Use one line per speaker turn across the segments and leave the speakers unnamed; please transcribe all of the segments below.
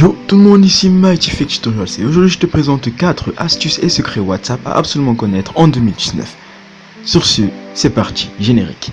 Yo tout le monde ici Mighty Tutorials et aujourd'hui je te présente 4 astuces et secrets WhatsApp à absolument connaître en 2019. Sur ce, c'est parti, générique.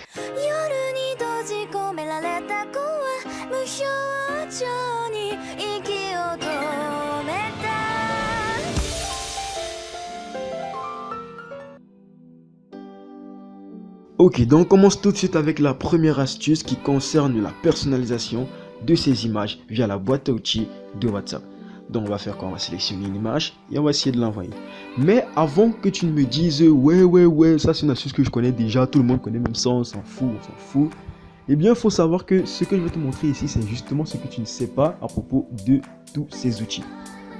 Ok, donc on commence tout de suite avec la première astuce qui concerne la personnalisation de ces images via la boîte à outils de WhatsApp. Donc on va faire quoi? On va sélectionner une image et on va essayer de l'envoyer. Mais avant que tu ne me dises ouais ouais ouais ça c'est une astuce que je connais déjà, tout le monde connaît même ça, on s'en fout, on s'en fout. Eh bien il faut savoir que ce que je vais te montrer ici c'est justement ce que tu ne sais pas à propos de tous ces outils.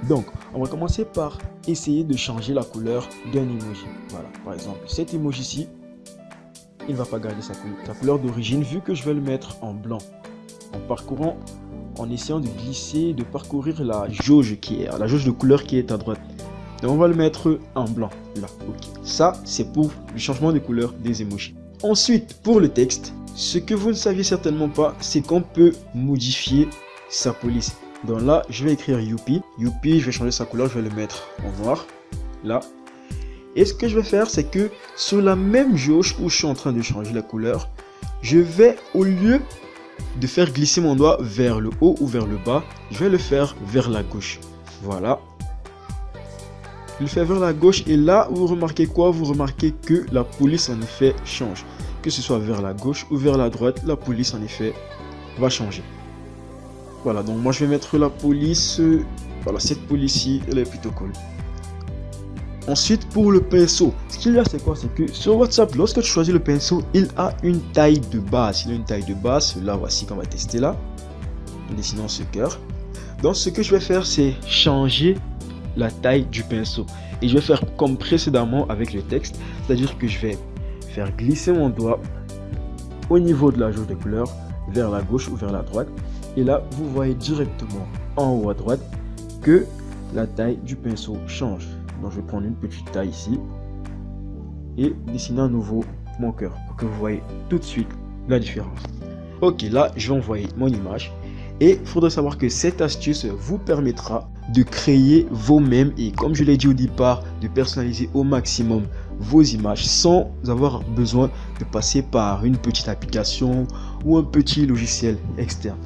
Donc on va commencer par essayer de changer la couleur d'un emoji. Voilà par exemple cet emoji ici il ne va pas garder sa couleur d'origine vu que je vais le mettre en blanc en parcourant, en essayant de glisser, de parcourir la jauge qui est, la jauge de couleur qui est à droite. Donc on va le mettre en blanc, là, ok. Ça, c'est pour le changement de couleur des emojis. Ensuite, pour le texte, ce que vous ne saviez certainement pas, c'est qu'on peut modifier sa police. Donc là, je vais écrire Youpi. Youpi, je vais changer sa couleur, je vais le mettre en noir, là. Et ce que je vais faire, c'est que sur la même jauge où je suis en train de changer la couleur, je vais, au lieu de faire glisser mon doigt vers le haut ou vers le bas, je vais le faire vers la gauche. Voilà. Je le fais vers la gauche et là, vous remarquez quoi? Vous remarquez que la police en effet change. Que ce soit vers la gauche ou vers la droite, la police en effet va changer. Voilà, donc moi je vais mettre la police. Voilà, cette police-ci, elle est plutôt cool. Ensuite, pour le pinceau, ce qu'il y a, c'est quoi? C'est que sur WhatsApp, lorsque tu choisis le pinceau, il a une taille de base. Il a une taille de base. Là, voici qu'on va tester là. En dessinant ce cœur. Donc, ce que je vais faire, c'est changer la taille du pinceau. Et je vais faire comme précédemment avec le texte. C'est-à-dire que je vais faire glisser mon doigt au niveau de la jauge de couleur vers la gauche ou vers la droite. Et là, vous voyez directement en haut à droite que la taille du pinceau change. Donc je vais prendre une petite taille ici et dessiner à nouveau mon cœur pour que vous voyez tout de suite la différence. Ok, là je vais envoyer mon image et il faudrait savoir que cette astuce vous permettra de créer vous-même et comme je l'ai dit au départ, de personnaliser au maximum vos images sans avoir besoin de passer par une petite application ou un petit logiciel externe.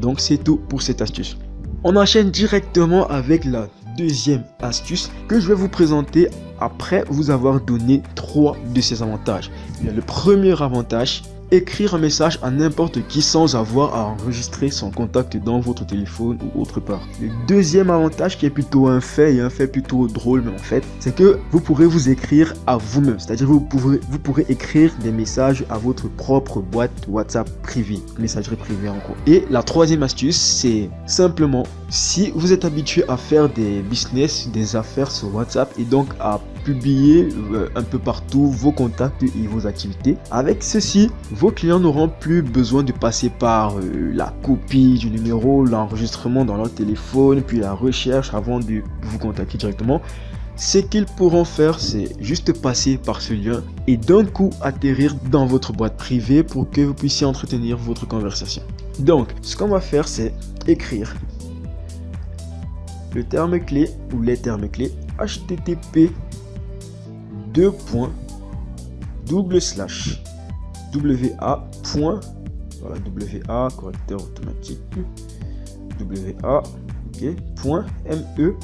Donc c'est tout pour cette astuce. On enchaîne directement avec la deuxième astuce que je vais vous présenter après vous avoir donné trois de ces avantages. Le premier avantage, écrire un message à n'importe qui sans avoir à enregistrer son contact dans votre téléphone ou autre part. Le deuxième avantage qui est plutôt un fait et un fait plutôt drôle mais en fait, c'est que vous pourrez vous écrire à vous-même. C'est-à-dire vous vous pourrez écrire des messages à votre propre boîte WhatsApp privée, messagerie privée en gros. Et la troisième astuce, c'est simplement si vous êtes habitué à faire des business, des affaires sur WhatsApp et donc à publier euh, un peu partout vos contacts et vos activités. Avec ceci, vos clients n'auront plus besoin de passer par euh, la copie du numéro, l'enregistrement dans leur téléphone, puis la recherche avant de vous contacter directement. Ce qu'ils pourront faire, c'est juste passer par ce lien et d'un coup atterrir dans votre boîte privée pour que vous puissiez entretenir votre conversation. Donc, ce qu'on va faire, c'est écrire le terme clé ou les termes clés http deux points double slash wa point voilà wa correcteur automatique wa point me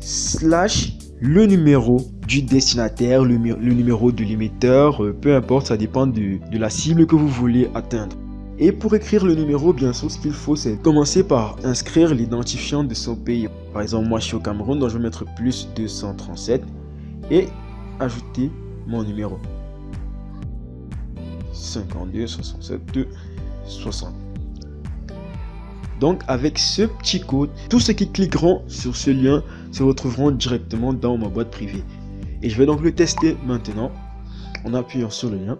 slash le numéro du destinataire le, numéro de l'émetteur euh, peu importe ça dépend de, de la cible que vous voulez atteindre et pour écrire le numéro, bien sûr, ce qu'il faut, c'est commencer par inscrire l'identifiant de son pays. Par exemple, moi, je suis au Cameroun, donc je vais mettre plus 237 et ajouter mon numéro. 52 67 60. Donc avec ce petit code, tous ceux qui cliqueront sur ce lien se retrouveront directement dans ma boîte privée. Et je vais donc le tester maintenant en appuyant sur le lien.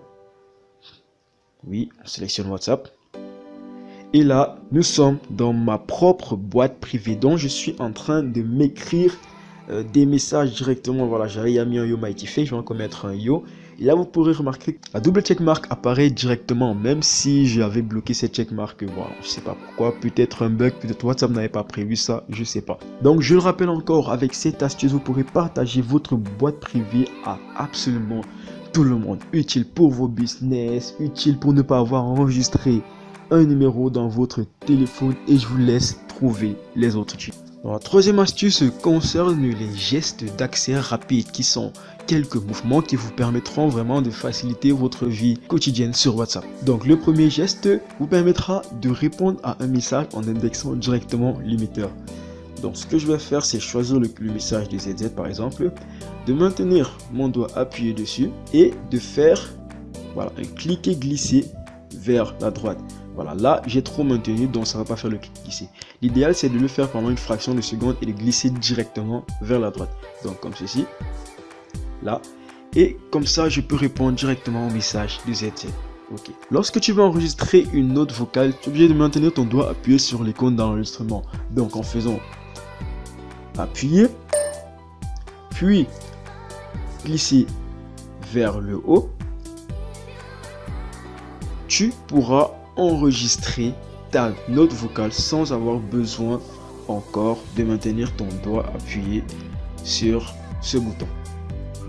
Oui, on sélectionne WhatsApp. Et là, nous sommes dans ma propre boîte privée dont je suis en train de m'écrire euh, des messages directement. Voilà, j'avais mis un Yo Mighty Face, je vais encore mettre un Yo. Et là, vous pourrez remarquer que la double checkmark apparaît directement, même si j'avais bloqué cette checkmark. Voilà, je sais pas pourquoi, peut-être un bug, peut-être WhatsApp n'avait pas prévu ça, je sais pas. Donc, je le rappelle encore, avec cette astuce, vous pourrez partager votre boîte privée à absolument tout le monde. Utile pour vos business, utile pour ne pas avoir enregistré un numéro dans votre téléphone et je vous laisse trouver les autres trucs. La troisième astuce concerne les gestes d'accès rapide qui sont quelques mouvements qui vous permettront vraiment de faciliter votre vie quotidienne sur WhatsApp. Donc le premier geste vous permettra de répondre à un message en indexant directement l'émetteur. Donc ce que je vais faire c'est choisir le, message de ZZ par exemple, de maintenir mon doigt appuyé dessus et de faire un cliquer glisser vers la droite. Voilà, là, j'ai trop maintenu, donc ça va pas faire le clic ici. L'idéal, c'est de le faire pendant une fraction de seconde et de glisser directement vers la droite. Donc, comme ceci. Là. Et comme ça, je peux répondre directement au message de ZZ. Ok. Lorsque tu veux enregistrer une note vocale, tu es obligé de maintenir ton doigt appuyé sur l'icône d'enregistrement. Donc, en faisant appuyer, puis glisser vers le haut, tu pourras enregistrer ta note vocale sans avoir besoin encore de maintenir ton doigt appuyé sur ce bouton.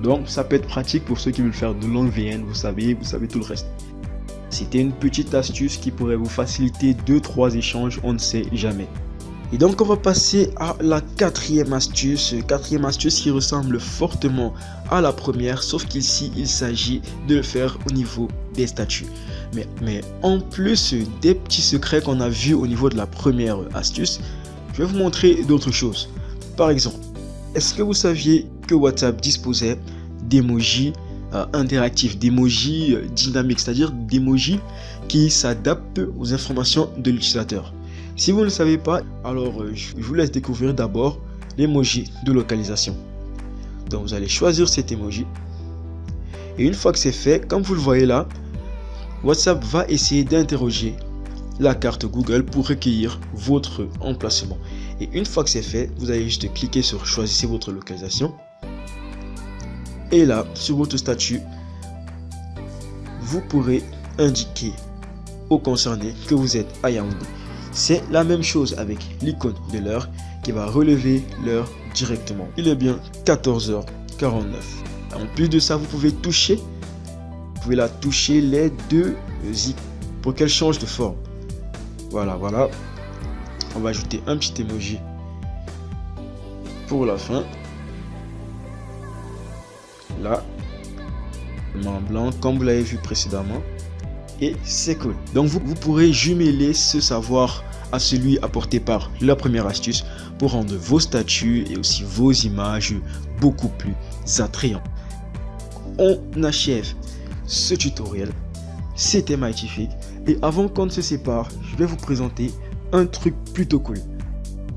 Donc ça peut être pratique pour ceux qui veulent faire de longues VN, vous savez, vous savez tout le reste. C'était une petite astuce qui pourrait vous faciliter 2-3 échanges, on ne sait jamais. Et donc on va passer à la quatrième astuce, quatrième astuce qui ressemble fortement à la première, sauf qu'ici il s'agit de le faire au niveau des statuts. Mais, en plus des petits secrets qu'on a vus au niveau de la première astuce, je vais vous montrer d'autres choses. Par exemple, est-ce que vous saviez que WhatsApp disposait d'emojis euh, interactifs, d'emojis euh, dynamiques, c'est-à-dire d'emojis qui s'adaptent aux informations de l'utilisateur? Si vous ne le savez pas, alors euh, je vous laisse découvrir d'abord l'emoji de localisation. Donc vous allez choisir cet emoji. Et une fois que c'est fait, comme vous le voyez là, WhatsApp va essayer d'interroger la carte Google pour recueillir votre emplacement. Et une fois que c'est fait, vous allez juste cliquer sur choisissez votre localisation. Et là, sur votre statut, vous pourrez indiquer au concerné que vous êtes à Yaoundé. C'est la même chose avec l'icône de l'heure qui va relever l'heure directement. Il est bien 14h49. En plus de ça, vous pouvez toucher, pouvez la toucher les deux zips pour qu'elle change de forme. Voilà, voilà. On va ajouter un petit emoji pour la fin. Là, main blanc comme vous l'avez vu précédemment et c'est cool. Donc vous, vous pourrez jumeler ce savoir à celui apporté par la première astuce pour rendre vos statuts et aussi vos images beaucoup plus attrayants. On achève ce tutoriel. C'était Mightyfig et avant qu'on ne se sépare, je vais vous présenter un truc plutôt cool.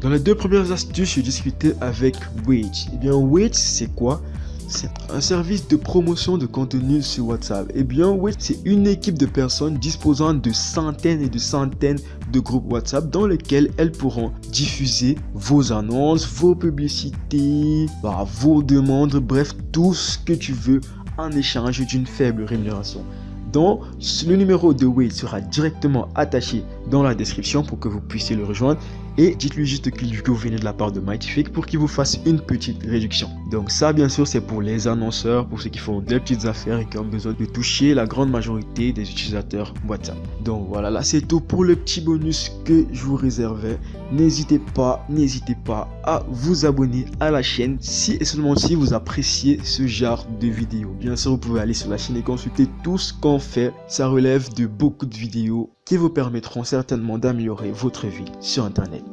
Dans les deux premières astuces, je discutais avec Wage. Et eh bien Wage, c'est quoi? C'est un service de promotion de contenu sur WhatsApp. Eh bien, oui, c'est une équipe de personnes disposant de centaines et de centaines de groupes WhatsApp dans lesquels elles pourront diffuser vos annonces, vos publicités, bah, vos demandes, bref, tout ce que tu veux en échange d'une faible rémunération. Dont le numéro de Wade sera directement attaché dans la description pour que vous puissiez le rejoindre et dites-lui juste que vous venez de la part de Mightyfake pour qu'il vous fasse une petite réduction. Donc ça bien sûr c'est pour les annonceurs, pour ceux qui font des petites affaires et qui ont besoin de toucher la grande majorité des utilisateurs WhatsApp. Donc voilà, là c'est tout pour le petit bonus que je vous réservais. N'hésitez pas, n'hésitez pas à vous abonner à la chaîne si et seulement si vous appréciez ce genre de vidéos. Bien sûr vous pouvez aller sur la chaîne et consulter tout ce qu'on fait. Ça relève de beaucoup de vidéos qui vous permettront certainement d'améliorer votre vie sur Internet.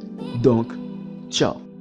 Donc, ciao